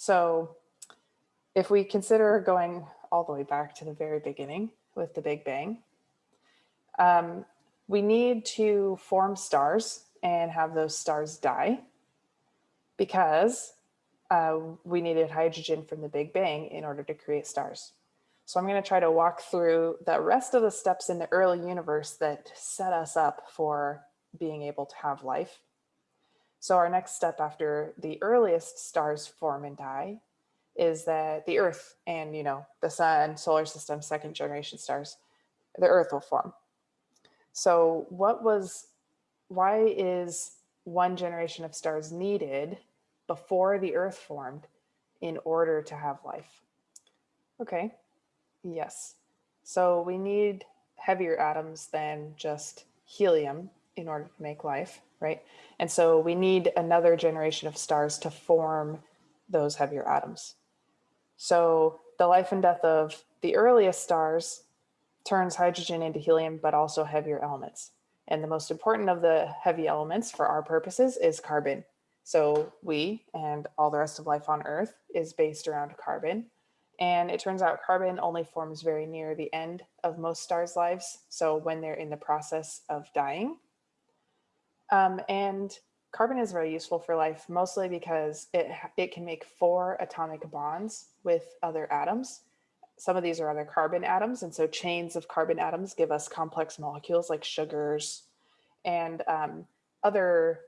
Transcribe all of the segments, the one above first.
So if we consider going all the way back to the very beginning with the Big Bang, um, we need to form stars and have those stars die because uh, we needed hydrogen from the Big Bang in order to create stars. So I'm going to try to walk through the rest of the steps in the early universe that set us up for being able to have life. So our next step after the earliest stars form and die is that the Earth and, you know, the sun, solar system, second generation stars, the Earth will form. So what was, why is one generation of stars needed before the Earth formed in order to have life? Okay, Yes. So we need heavier atoms than just helium in order to make life, right? And so we need another generation of stars to form those heavier atoms. So the life and death of the earliest stars turns hydrogen into helium, but also heavier elements. And the most important of the heavy elements for our purposes is carbon. So we and all the rest of life on Earth is based around carbon. And it turns out carbon only forms very near the end of most stars' lives. So when they're in the process of dying. Um, and carbon is very useful for life, mostly because it, it can make four atomic bonds with other atoms. Some of these are other carbon atoms. And so chains of carbon atoms give us complex molecules like sugars and um, other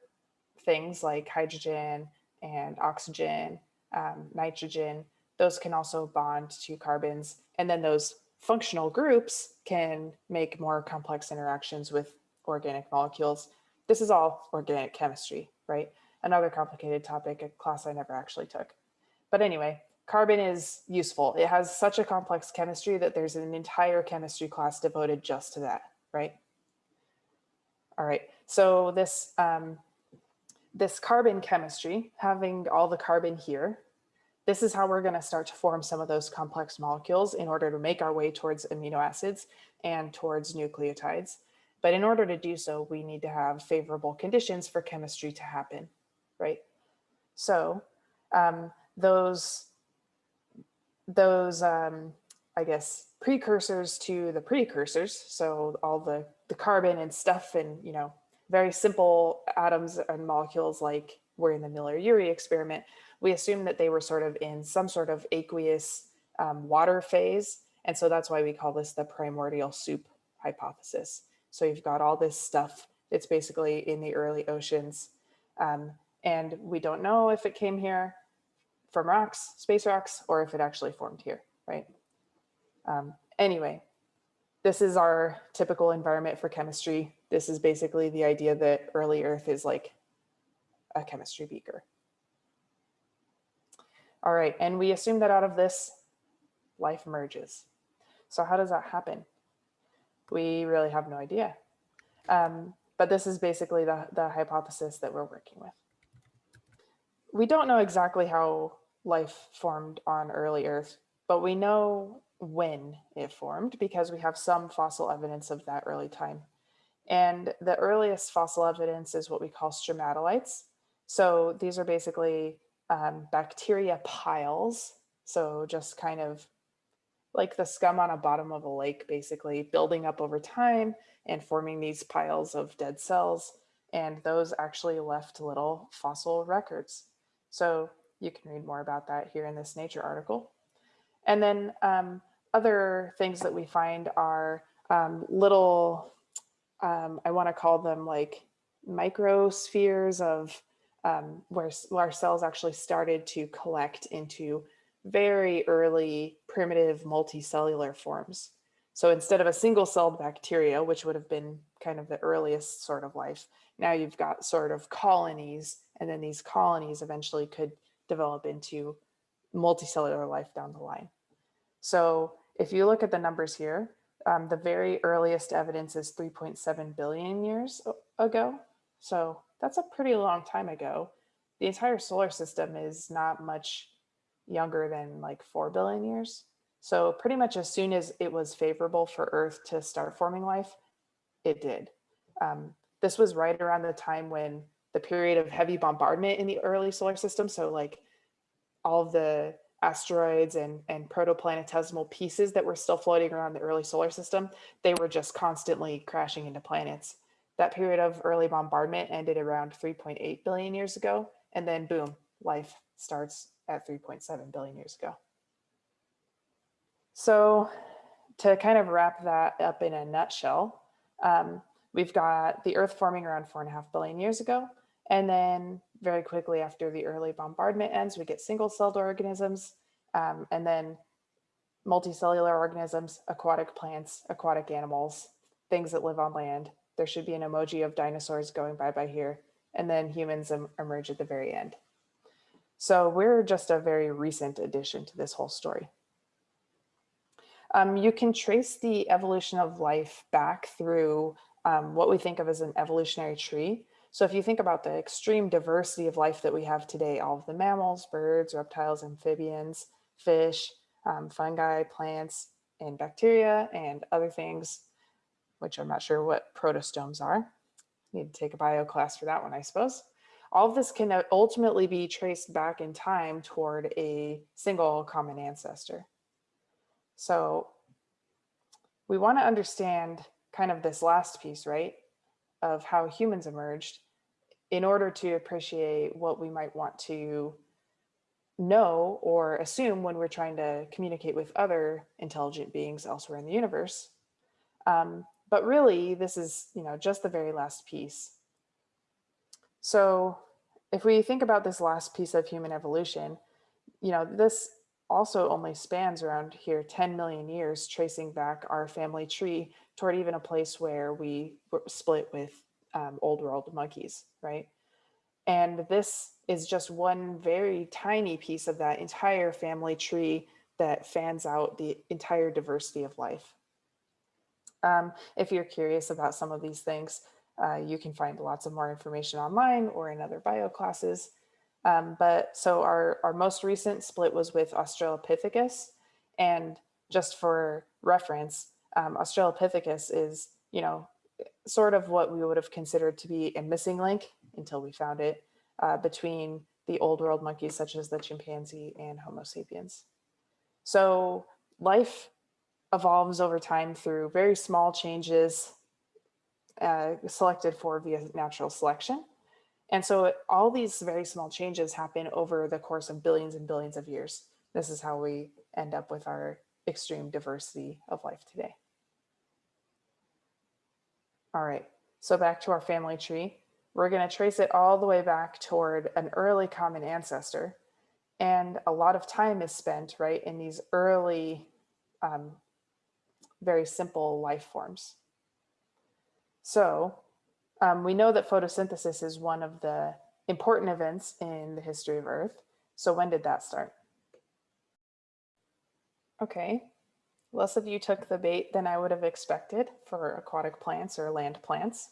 things like hydrogen and oxygen, um, nitrogen, those can also bond to carbons. And then those functional groups can make more complex interactions with organic molecules. This is all organic chemistry, right? Another complicated topic, a class I never actually took. But anyway, carbon is useful. It has such a complex chemistry that there's an entire chemistry class devoted just to that, right? All right, so this, um, this carbon chemistry, having all the carbon here, this is how we're going to start to form some of those complex molecules in order to make our way towards amino acids and towards nucleotides. But in order to do so, we need to have favorable conditions for chemistry to happen, right? So um, those, those um, I guess, precursors to the precursors, so all the, the carbon and stuff and, you know, very simple atoms and molecules like were in the Miller-Urey experiment, we assume that they were sort of in some sort of aqueous um, water phase. And so that's why we call this the primordial soup hypothesis. So you've got all this stuff It's basically in the early oceans. Um, and we don't know if it came here from rocks, space rocks, or if it actually formed here, right? Um, anyway, this is our typical environment for chemistry. This is basically the idea that early Earth is like a chemistry beaker. All right, and we assume that out of this, life emerges. So how does that happen? We really have no idea. Um, but this is basically the, the hypothesis that we're working with. We don't know exactly how life formed on early Earth, but we know when it formed because we have some fossil evidence of that early time. And the earliest fossil evidence is what we call stromatolites. So these are basically um, bacteria piles. So just kind of like the scum on a bottom of a lake, basically building up over time and forming these piles of dead cells. And those actually left little fossil records. So you can read more about that here in this Nature article. And then um, other things that we find are um, little, um, I wanna call them like microspheres of um, where our cells actually started to collect into very early primitive multicellular forms. So instead of a single celled bacteria, which would have been kind of the earliest sort of life, now you've got sort of colonies, and then these colonies eventually could develop into multicellular life down the line. So if you look at the numbers here, um, the very earliest evidence is 3.7 billion years ago. So that's a pretty long time ago. The entire solar system is not much younger than like 4 billion years. So pretty much as soon as it was favorable for Earth to start forming life, it did. Um, this was right around the time when the period of heavy bombardment in the early solar system, so like all the asteroids and, and protoplanetesimal pieces that were still floating around the early solar system, they were just constantly crashing into planets. That period of early bombardment ended around 3.8 billion years ago, and then boom, life starts at 3.7 billion years ago. So to kind of wrap that up in a nutshell, um, we've got the Earth forming around four and a half billion years ago, and then very quickly after the early bombardment ends, we get single-celled organisms, um, and then multicellular organisms, aquatic plants, aquatic animals, things that live on land. There should be an emoji of dinosaurs going bye-bye here, and then humans em emerge at the very end. So we're just a very recent addition to this whole story. Um, you can trace the evolution of life back through um, what we think of as an evolutionary tree. So if you think about the extreme diversity of life that we have today, all of the mammals, birds, reptiles, amphibians, fish, um, fungi, plants, and bacteria, and other things, which I'm not sure what protostomes are. Need to take a bio class for that one, I suppose. All of this can ultimately be traced back in time toward a single common ancestor. So we want to understand kind of this last piece, right, of how humans emerged in order to appreciate what we might want to know or assume when we're trying to communicate with other intelligent beings elsewhere in the universe. Um, but really, this is, you know, just the very last piece. So if we think about this last piece of human evolution, you know, this also only spans around here 10 million years, tracing back our family tree toward even a place where we split with um, old world monkeys, right? And this is just one very tiny piece of that entire family tree that fans out the entire diversity of life. Um, if you're curious about some of these things, uh, you can find lots of more information online or in other bio classes. Um, but so our, our most recent split was with Australopithecus. And just for reference, um, Australopithecus is, you know, sort of what we would have considered to be a missing link until we found it uh, between the old world monkeys such as the chimpanzee and Homo sapiens. So life evolves over time through very small changes uh, selected for via natural selection. And so all these very small changes happen over the course of billions and billions of years. This is how we end up with our extreme diversity of life today. All right, so back to our family tree. We're gonna trace it all the way back toward an early common ancestor. And a lot of time is spent, right, in these early, um, very simple life forms. So um, we know that photosynthesis is one of the important events in the history of Earth. So when did that start? Okay, less of you took the bait than I would have expected for aquatic plants or land plants.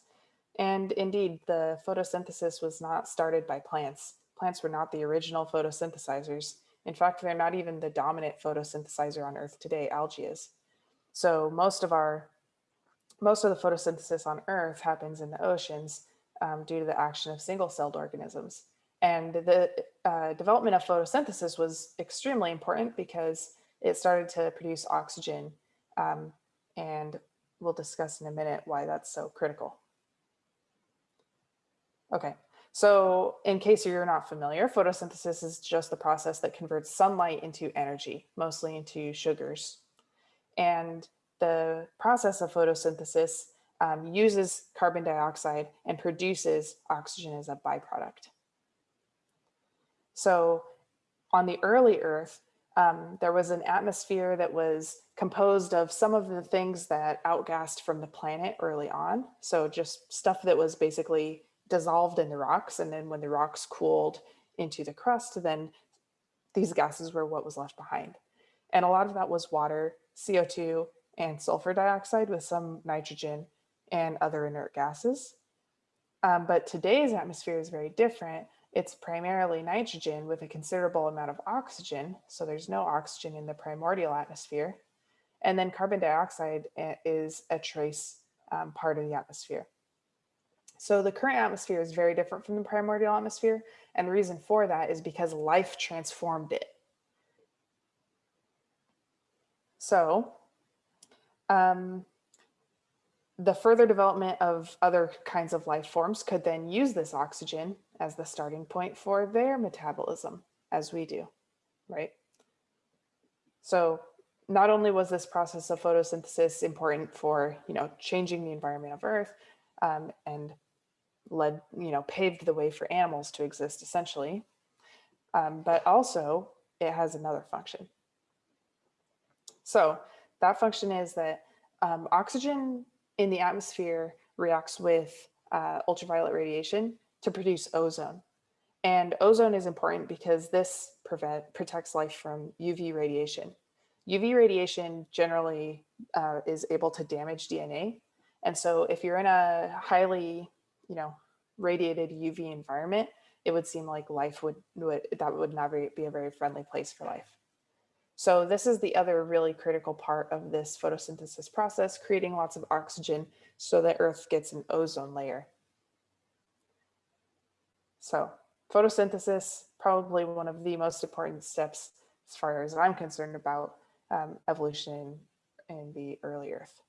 And indeed, the photosynthesis was not started by plants. Plants were not the original photosynthesizers. In fact, they're not even the dominant photosynthesizer on Earth today, algae is. So most of our most of the photosynthesis on Earth happens in the oceans um, due to the action of single-celled organisms. And the uh, development of photosynthesis was extremely important because it started to produce oxygen. Um, and we'll discuss in a minute why that's so critical. Okay, so in case you're not familiar, photosynthesis is just the process that converts sunlight into energy, mostly into sugars. And the process of photosynthesis um, uses carbon dioxide and produces oxygen as a byproduct. So on the early Earth, um, there was an atmosphere that was composed of some of the things that outgassed from the planet early on. So just stuff that was basically dissolved in the rocks. And then when the rocks cooled into the crust, then these gases were what was left behind. And a lot of that was water, CO2, and sulfur dioxide with some nitrogen and other inert gases. Um, but today's atmosphere is very different. It's primarily nitrogen with a considerable amount of oxygen. So there's no oxygen in the primordial atmosphere. And then carbon dioxide eh, is a trace um, part of the atmosphere. So the current atmosphere is very different from the primordial atmosphere. And the reason for that is because life transformed it. So um, the further development of other kinds of life forms could then use this oxygen as the starting point for their metabolism as we do, right? So not only was this process of photosynthesis important for, you know, changing the environment of Earth um, and led, you know, paved the way for animals to exist essentially, um, but also it has another function. So that function is that um, oxygen in the atmosphere reacts with uh, ultraviolet radiation to produce ozone. And ozone is important because this prevent, protects life from UV radiation. UV radiation generally uh, is able to damage DNA. And so if you're in a highly, you know, radiated UV environment, it would seem like life would, would that would not be a very friendly place for life. So this is the other really critical part of this photosynthesis process, creating lots of oxygen so that Earth gets an ozone layer. So photosynthesis, probably one of the most important steps as far as I'm concerned about um, evolution in the early Earth.